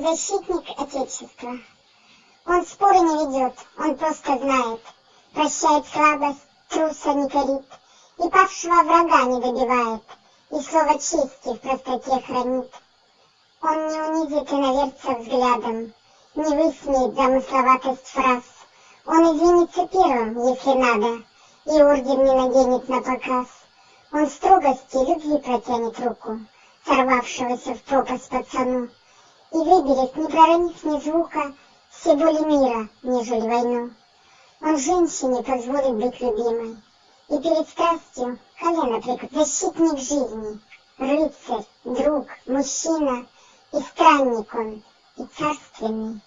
защитник Отечества. Он споры не ведет, он просто знает, прощает слабость, труса не корит, и павшего врага не добивает, и слово чести в простоте хранит. Он не унизит иноверца взглядом, не высмеет замысловатость фраз. Он извинится первым, если надо, и орден не наденет на показ. Он строгости любви протянет руку, сорвавшегося в пропасть пацану, и выберет, не проронив ни звука, все боли мира, нежели войну. Он женщине позволит быть любимой, и перед страстью колено прикрыть. Защитник жизни, рыцарь, друг, мужчина, и странник он, и царственный.